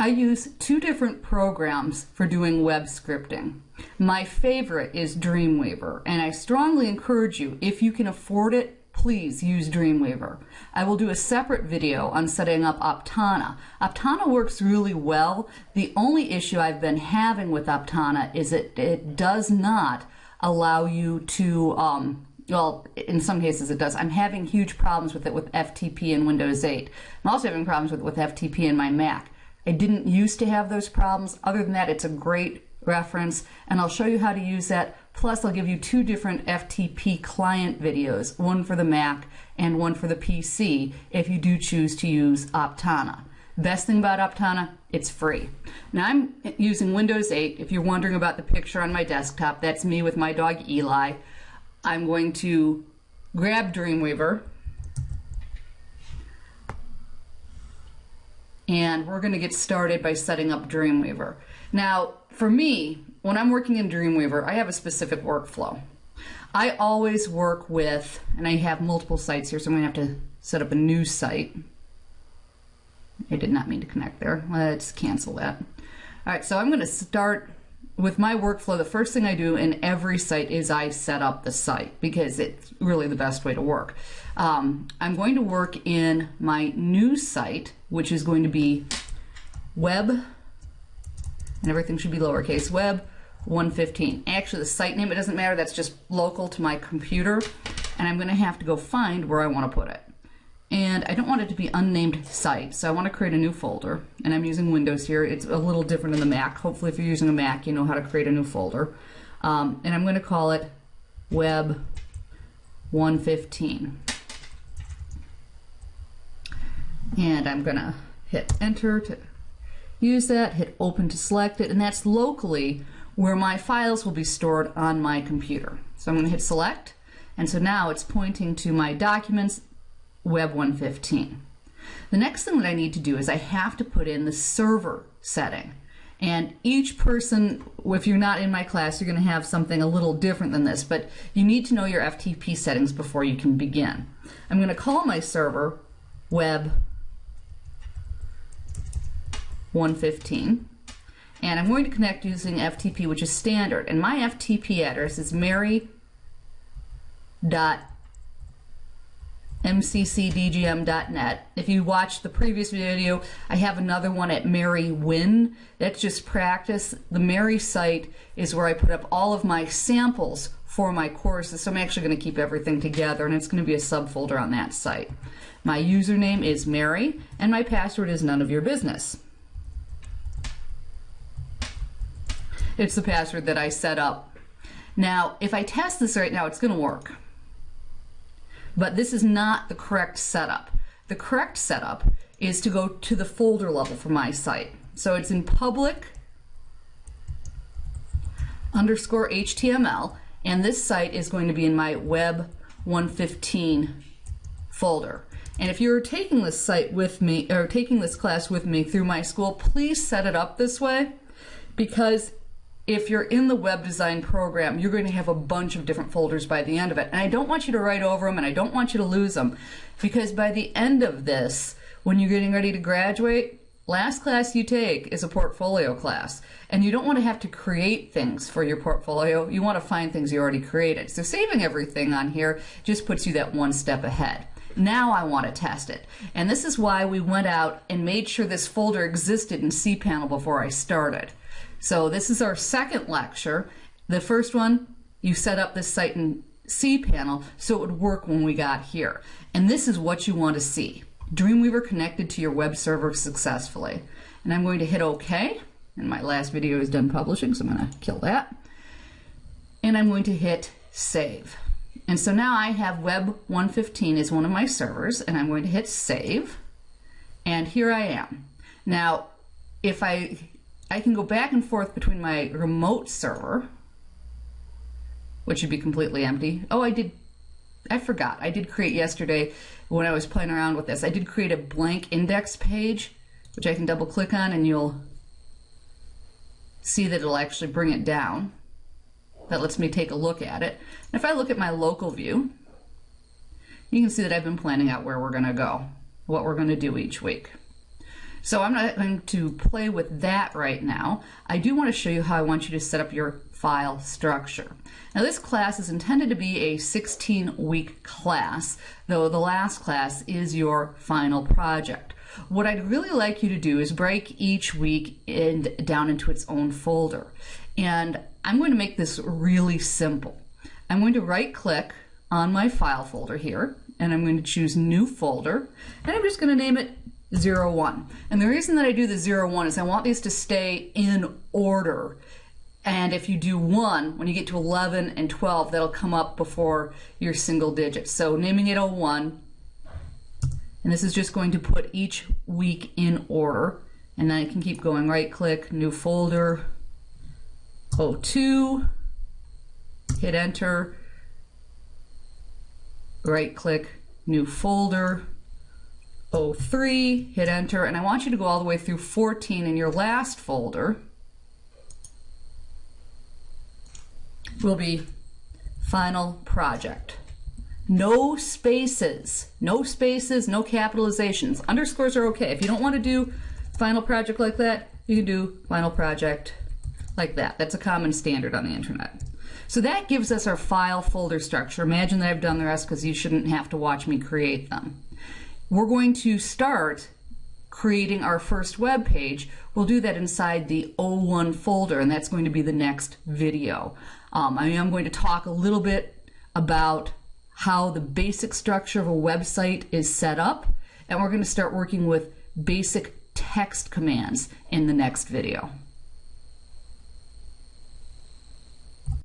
I use two different programs for doing web scripting. My favorite is Dreamweaver, and I strongly encourage you, if you can afford it, please use Dreamweaver. I will do a separate video on setting up Aptana. Aptana works really well. The only issue I've been having with Aptana is that it does not allow you to um, well, in some cases it does. I'm having huge problems with it with FTP in Windows 8. I'm also having problems with, with FTP in my Mac. I didn't used to have those problems. Other than that, it's a great reference, and I'll show you how to use that. Plus, I'll give you two different FTP client videos, one for the Mac and one for the PC, if you do choose to use Aptana. Best thing about Aptana, it's free. Now I'm using Windows 8. If you're wondering about the picture on my desktop, that's me with my dog Eli. I'm going to grab Dreamweaver, and we're going to get started by setting up Dreamweaver. Now, for me, when I'm working in Dreamweaver, I have a specific workflow. I always work with, and I have multiple sites here, so I'm going to have to set up a new site. I did not mean to connect there. Let's cancel that. All right, so I'm going to start with my workflow. The first thing I do in every site is I set up the site because it's really the best way to work. Um, I'm going to work in my new site which is going to be web, and everything should be lowercase, web 115. Actually, the site name, it doesn't matter, that's just local to my computer, and I'm going to have to go find where I want to put it. And I don't want it to be unnamed site, so I want to create a new folder, and I'm using Windows here. It's a little different in the Mac. Hopefully, if you're using a Mac, you know how to create a new folder. Um, and I'm going to call it Web 115 and I'm gonna hit enter to use that, hit open to select it, and that's locally where my files will be stored on my computer. So I'm gonna hit select, and so now it's pointing to my documents, Web 115. The next thing that I need to do is I have to put in the server setting. And each person, if you're not in my class, you're going to have something a little different than this, but you need to know your FTP settings before you can begin. I'm going to call my server web 115. And I'm going to connect using FTP, which is standard. And my FTP address is mary.mccdgm.net. If you watched the previous video, I have another one at Mary Win. That's just practice. The Mary site is where I put up all of my samples for my courses. So I'm actually going to keep everything together, and it's going to be a subfolder on that site. My username is Mary, and my password is none of your business. It's the password that I set up. Now, if I test this right now, it's going to work. But this is not the correct setup. The correct setup is to go to the folder level for my site. So it's in public underscore HTML, and this site is going to be in my web 115 folder. And if you're taking this site with me, or taking this class with me through my school, please set it up this way because if you're in the web design program, you're going to have a bunch of different folders by the end of it. And I don't want you to write over them and I don't want you to lose them because by the end of this, when you're getting ready to graduate, last class you take is a portfolio class. And you don't want to have to create things for your portfolio. You want to find things you already created. So saving everything on here just puts you that one step ahead. Now I want to test it. And this is why we went out and made sure this folder existed in cPanel before I started. So this is our second lecture. The first one, you set up this site in cPanel so it would work when we got here. And this is what you want to see. Dreamweaver connected to your web server successfully. And I'm going to hit OK. And my last video is done publishing, so I'm going to kill that. And I'm going to hit Save. And so now I have Web 115 as one of my servers, and I'm going to hit Save. And here I am. Now, if I I can go back and forth between my remote server, which would be completely empty. Oh, I did, I forgot. I did create yesterday when I was playing around with this. I did create a blank index page, which I can double click on and you'll see that it'll actually bring it down. That lets me take a look at it. And if I look at my local view, you can see that I've been planning out where we're going to go, what we're going to do each week. So I'm not going to play with that right now. I do want to show you how I want you to set up your file structure. Now this class is intended to be a 16 week class, though the last class is your final project. What I'd really like you to do is break each week in, down into its own folder. And I'm going to make this really simple. I'm going to right click on my file folder here, and I'm going to choose new folder, and I'm just going to name it 01. And the reason that I do the 01 is I want these to stay in order. And if you do 1, when you get to 11 and 12, that'll come up before your single digits. So naming it 01, and this is just going to put each week in order. And then I can keep going, right click, new folder, 02, hit enter, right click, new folder, 03, hit enter, and I want you to go all the way through 14 in your last folder will be final project. No spaces, no spaces, no capitalizations. Underscores are okay. If you don't want to do final project like that, you can do final project like that. That's a common standard on the internet. So that gives us our file folder structure. Imagine that I've done the rest because you shouldn't have to watch me create them. We're going to start creating our first web page. We'll do that inside the O1 folder, and that's going to be the next video. Um, I am going to talk a little bit about how the basic structure of a website is set up, and we're going to start working with basic text commands in the next video.